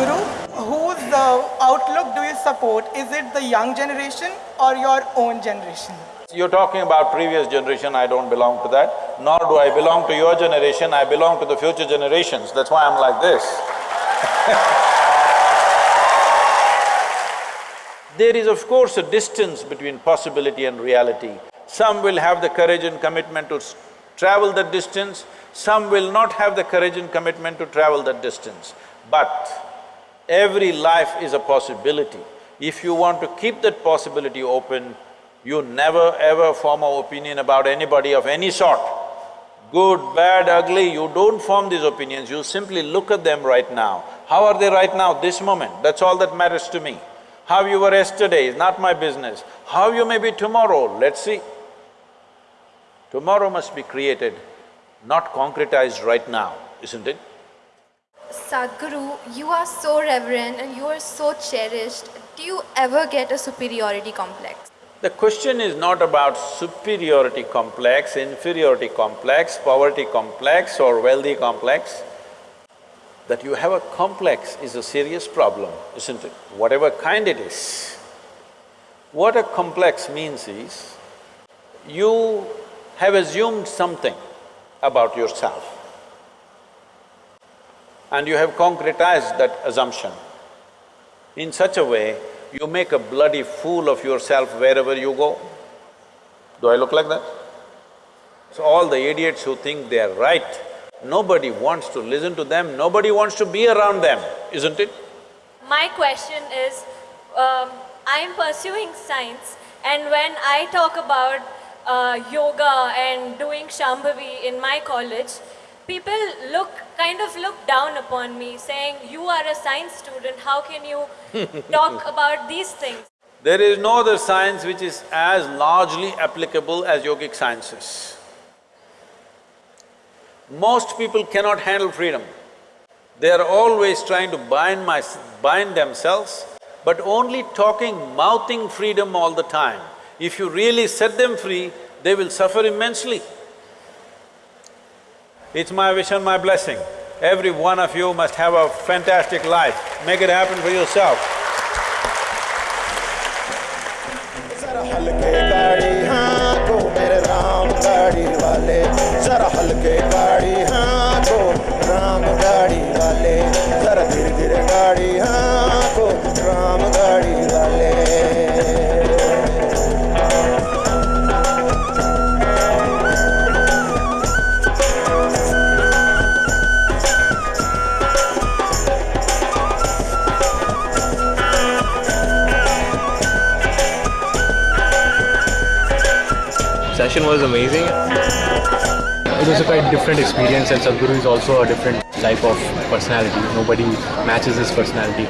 Sadhguru, whose uh, outlook do you support? Is it the young generation or your own generation? You're talking about previous generation, I don't belong to that, nor do I belong to your generation, I belong to the future generations, that's why I'm like this There is of course a distance between possibility and reality. Some will have the courage and commitment to travel that distance, some will not have the courage and commitment to travel that distance. But every life is a possibility. If you want to keep that possibility open, you never ever form an opinion about anybody of any sort. Good, bad, ugly, you don't form these opinions, you simply look at them right now. How are they right now, this moment? That's all that matters to me. How you were yesterday is not my business. How you may be tomorrow, let's see. Tomorrow must be created, not concretized right now, isn't it? Sadhguru, you are so reverent and you are so cherished. Do you ever get a superiority complex? The question is not about superiority complex, inferiority complex, poverty complex or wealthy complex. That you have a complex is a serious problem, isn't it? Whatever kind it is. What a complex means is, you have assumed something about yourself and you have concretized that assumption in such a way you make a bloody fool of yourself wherever you go. Do I look like that? So all the idiots who think they are right, nobody wants to listen to them, nobody wants to be around them, isn't it? My question is, um, I'm pursuing science and when I talk about uh, yoga and doing Shambhavi in my college, people look, kind of look down upon me saying, you are a science student, how can you talk about these things? There is no other science which is as largely applicable as yogic sciences. Most people cannot handle freedom. They are always trying to bind my… bind themselves, but only talking, mouthing freedom all the time. If you really set them free, they will suffer immensely. It's my wish and my blessing. Every one of you must have a fantastic life. Make it happen for yourself. Session was amazing. It was a quite different experience and Sadhguru is also a different type of personality. Nobody matches his personality.